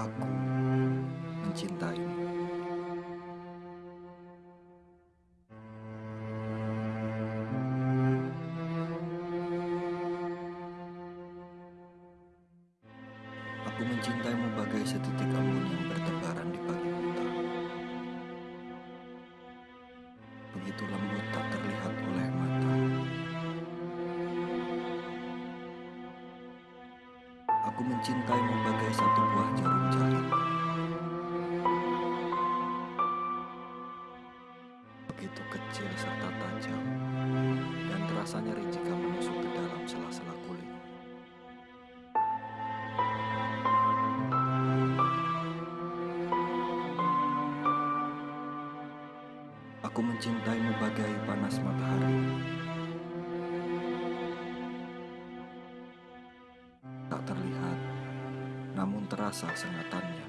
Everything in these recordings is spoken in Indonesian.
Aku mencintaimu. Aku mencintaimu bagai setitik embun yang bertebaran di pagi buta. Begitu lembut tak terlihat oleh mata. Aku mencintaimu bagai satu buah jarum jahit. Begitu kecil serta tajam, dan terasa nyeri jika menusuk ke dalam sela-sela kulit. Aku mencintaimu bagai panas matahari. namun terasa sengatannya.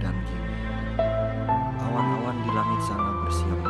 Dan kini, awan-awan di langit sana bersiap